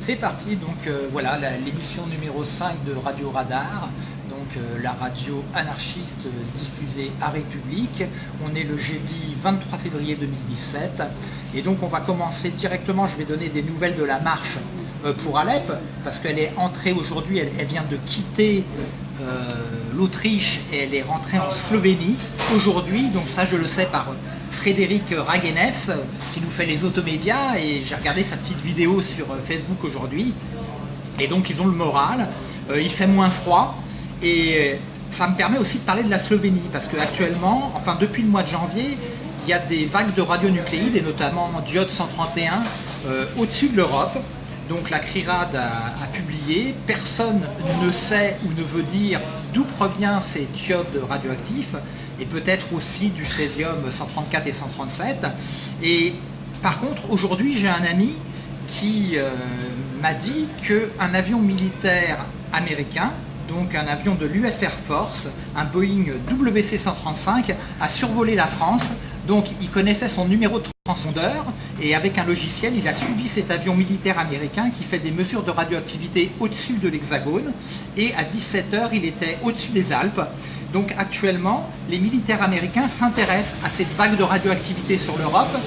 C'est parti, donc euh, voilà, l'émission numéro 5 de Radio Radar, donc euh, la radio anarchiste diffusée à République. On est le jeudi 23 février 2017, et donc on va commencer directement, je vais donner des nouvelles de la marche euh, pour Alep, parce qu'elle est entrée aujourd'hui, elle, vient de quitter l'Autriche et elle est rentrée en Slovénie aujourd'hui, donc ça je le sais par... Frédéric Raguenes qui nous fait les automédias et j'ai regardé sa petite vidéo sur euh, Facebook aujourd'hui et donc ils ont le moral, Euh, il fait moins froid et euh, ça me permet aussi de parler de la Slovénie parce qu'actuellement, enfin depuis le mois de janvier, il y a des vagues de radionucléides et notamment Diode 131 euh, au-dessus de l'Europe. Donc la CRIRAD a, publié, personne ne sait ou ne veut dire d'où provient ces thiodes radioactifs et peut-être aussi du césium 134 et 137. Et par contre, aujourd'hui, j'ai un ami qui euh, m'a dit qu'un avion militaire américain, donc un avion de l'US Air Force, un Boeing WC-135, a survolé la France. Donc il connaissait son numéro de transpondeur et avec un logiciel, il a suivi cet avion militaire américain qui fait des mesures de radioactivité au-dessus de l'hexagone et à 17h, il était au-dessus des Alpes. Donc actuellement, les militaires américains s'intéressent à cette vague de radioactivité sur l'Europe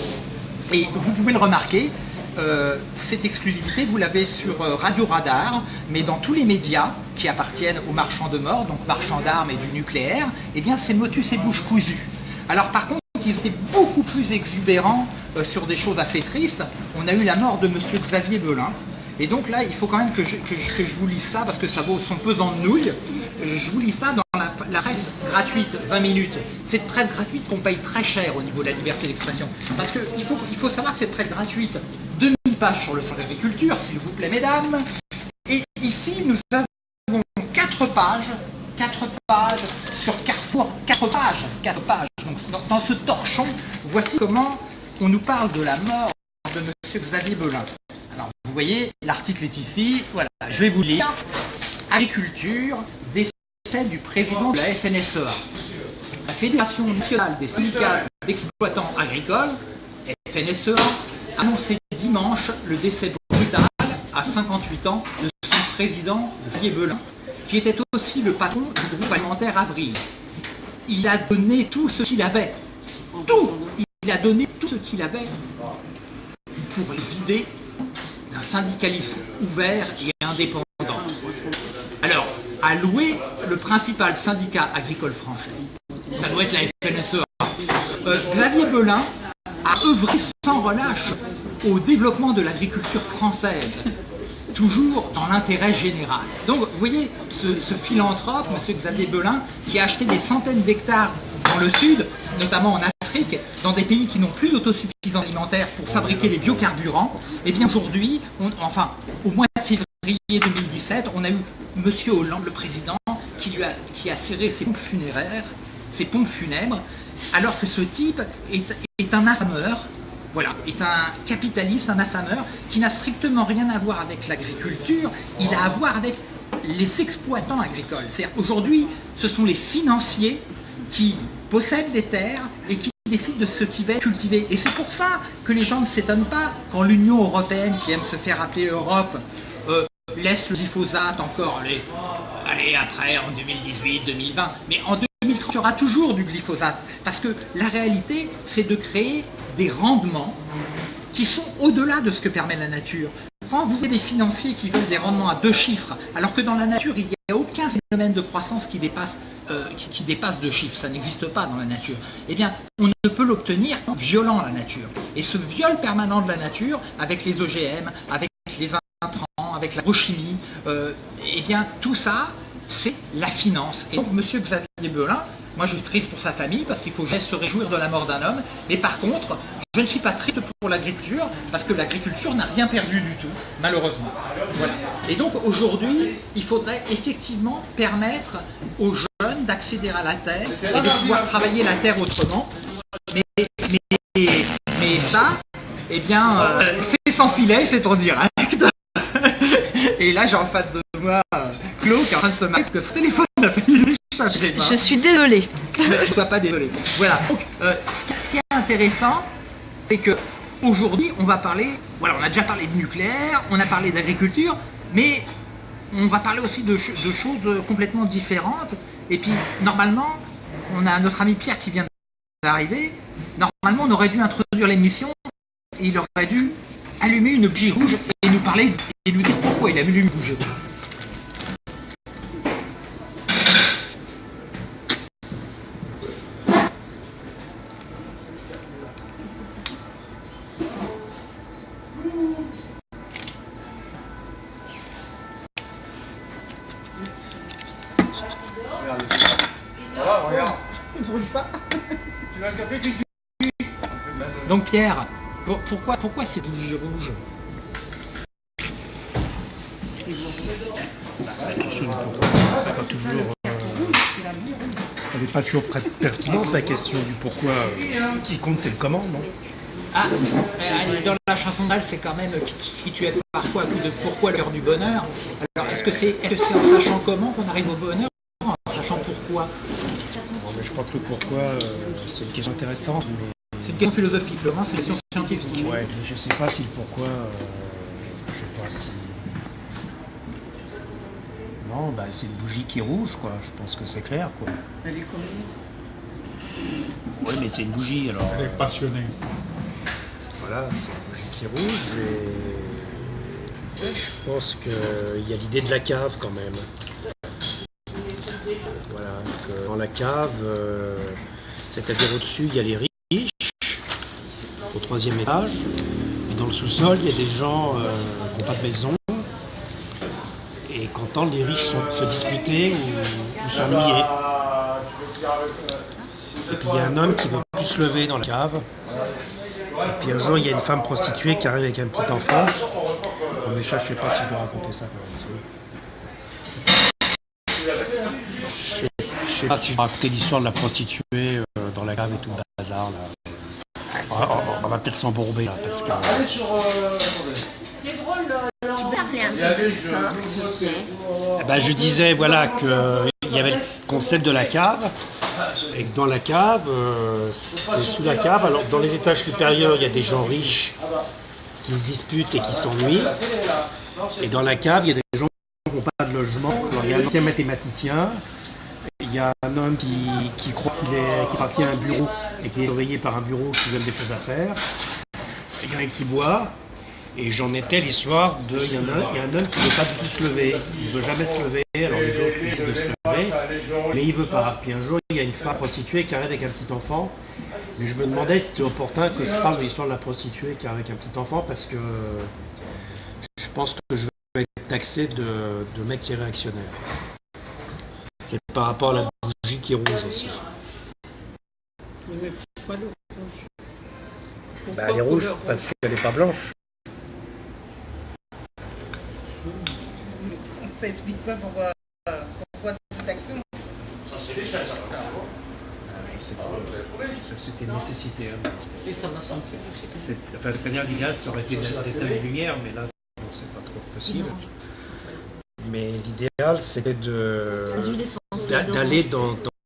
et vous pouvez le remarquer, euh, cette exclusivité, vous l'avez sur euh, Radio Radar, mais dans tous les médias qui appartiennent aux marchands de mort, donc marchands d'armes et du nucléaire, eh bien c'est motus et bouche cousue. Alors par contre, ils étaient beaucoup plus exubérants euh, sur des choses assez tristes. On a eu la mort de Monsieur Xavier Belin. Et donc là, il faut quand même que je, vous lise ça parce que ça vaut son pesant de nouilles. Euh, Je vous lis ça dans la, presse gratuite, 20 minutes. Cette presse gratuite qu'on paye très cher au niveau de la liberté d'expression. Parce qu'il faut, il faut savoir que cette presse gratuite, 2000 pages sur le centre d'agriculture, s'il vous plaît, mesdames. Et ici, nous avons 4 pages, 4 pages sur Carrefour, 4 pages, 4 pages. Dans, ce torchon, voici comment on nous parle de la mort de M. Xavier Belin. Alors vous voyez, l'article est ici, voilà, je vais vous lire. Agriculture, décès du président de la FNSEA. La Fédération nationale des syndicats d'exploitants agricoles, FNSEA, annoncé dimanche le décès brutal à 58 ans de son président Xavier Belin, qui était aussi le patron du groupe alimentaire Avril. Il a donné tout ce qu'il avait. Tout Il a donné tout ce qu'il avait pour les idées d'un syndicalisme ouvert et indépendant. Alors, à louer le principal syndicat agricole français, ça doit être la FNSEA. Euh, Xavier Belin a œuvré sans relâche au développement de l'agriculture française, toujours dans l'intérêt général. Donc, vous voyez, ce, philanthrope, M. Xavier Belin, qui a acheté des centaines d'hectares dans le sud, notamment en Afrique, dans des pays qui n'ont plus d'autosuffisance alimentaire pour fabriquer les biocarburants, et bien aujourd'hui, enfin, au mois de février 2017, on a eu M. Hollande, le président, qui, a, serré ses pompes funéraires, ses pompes funèbres, alors que ce type est, est un affameur, voilà, est un capitaliste, un affameur, qui n'a strictement rien à voir avec l'agriculture, il a à voir avec les exploitants agricoles. C'est-à-dire aujourd'hui, ce sont les financiers qui possèdent des terres et qui décident de ce qui va être cultivé. Et c'est pour ça que les gens ne s'étonnent pas quand l'Union Européenne, qui aime se faire appeler Europe, euh, laisse le glyphosate encore aller, aller après en 2018, 2020. Mais en 2030, il y aura toujours du glyphosate. Parce que la réalité, c'est de créer des rendements qui sont au-delà de ce que permet la nature. Quand vous avez des financiers qui veulent des rendements à deux chiffres, alors que dans la nature, il n'y a aucun phénomène de croissance qui dépasse, euh, qui, dépasse deux chiffres, ça n'existe pas dans la nature, eh bien, on ne peut l'obtenir en violant la nature. Et ce viol permanent de la nature, avec les OGM, avec les intrants, avec l'agrochimie, euh, eh bien, tout ça, c'est la finance. Et donc, M. Xavier Belin, moi je suis triste pour sa famille parce qu'il faut jamais se réjouir de la mort d'un homme, mais par contre, je ne suis pas triste pour l'agriculture parce que l'agriculture n'a rien perdu du tout, malheureusement. Voilà. Et donc aujourd'hui, il faudrait effectivement permettre aux jeunes d'accéder à la terre et de pouvoir travailler la terre autrement. Mais, mais, mais ça, eh bien, euh, c'est sans filet, c'est en direct. Et là, j'ai en face de moi euh, Claude qui est en train de se que ce téléphone a failli échapper des mains. Je suis désolée. Je ne sois pas désolé. Voilà. Donc, euh, ce, qui, est intéressant, c'est que aujourd'hui, on va parler, voilà, on a déjà parlé de nucléaire, on a parlé d'agriculture, mais on va parler aussi de, de, choses complètement différentes. Et puis, normalement, on a notre ami Pierre qui vient d'arriver. Normalement, on aurait dû introduire l'émission et il aurait dû allumer une bougie rouge et nous parler et nous dire pourquoi il a allume une bougie rouge. Donc Pierre, pour- pourquoi, pourquoi bougie rouge n'est pas toujours, elle n'est pas toujours pertinente la question du pourquoi. euh, Ce qui compte, c'est le comment, non? Ah, euh, dans la chanson d'Al, c'est quand même qui, tu es parfois de pourquoi l'heure du bonheur. Alors est-ce que c'est est -ce c'est en sachant comment qu'on arrive au bonheur Pourquoi Bon, mais Je crois que le pourquoi, euh, c'est une question intéressante, mais C'est une question philosophique, le moment c'est une question scientifique. ouais, je sais pas si le pourquoi, euh, je sais pas si. Non, bah, c'est une bougie qui est rouge, quoi. Je pense que c'est clair, quoi. Elle est communiste. Oui, mais c'est une bougie, alors. Elle est passionnée. Voilà, c'est une bougie qui est rouge et je pense qu'il y a l'idée de la cave quand même. La cave, euh, c'est-à-dire au-dessus, il y a les riches, au troisième étage, et dans le sous-sol, il y a des gens euh, qui n'ont pas de maison et qui entendent les riches se- se disputer ou, ou s'ennuyer. Et puis il y a un homme qui ne veut plus se lever dans la cave. Et puis un jour, il y a une femme prostituée qui arrive avec un petit enfant. Ça, je sais pas si je dois raconter ça quand même. Je sais, sais pas si je raconter l'histoire de la prostituée euh, dans la cave et tout le bazar. Là. On va, on va peut-être s'embourber là, parce que Eh ben, je disais voilà que il y avait le concept de la cave et que dans la cave, euh, c'est sous la cave. Alors dans les étages supérieurs, il y a des gens riches qui se disputent et qui s'ennuient. Et dans la cave, il y a des gens qui n'ont pas de logement. Alors, il y a un ancien mathématicien, il y a un homme qui, croit qu'il qui appartient à un bureau et qui est surveillé par un bureau qui donne des choses à faire. Il y en a qui boit. Et j'en étais l'histoire de. Il y, en a, il y a un homme qui ne veut pas du tout se lever. Il ne veut jamais se lever. Alors les autres lui disent de se lever. Mais il veut pas. Puis un jour, il y a une femme prostituée qui arrive avec un petit enfant. Mais je me demandais si c'était opportun que je parle de l'histoire de la prostituée qui arrive avec un petit enfant parce que je pense que je vais être taxé de, de réactionnaire. C'est par rapport à la bougie qui est rouge aussi. Mais pourquoi le rouge? Bah, elle est rouge parce qu'elle n'est pas blanche. Ça explique pas pourquoi, pourquoi cette action? Je sais pas. Ça, C'était une nécessité. hein. Et ça m'a senti Enfin, c'est-à-dire l'idéal, ça aurait été d'éteindre les lumières, mais là, c'est pas trop possible. Mais l'idéal, d'a- d'aller dans,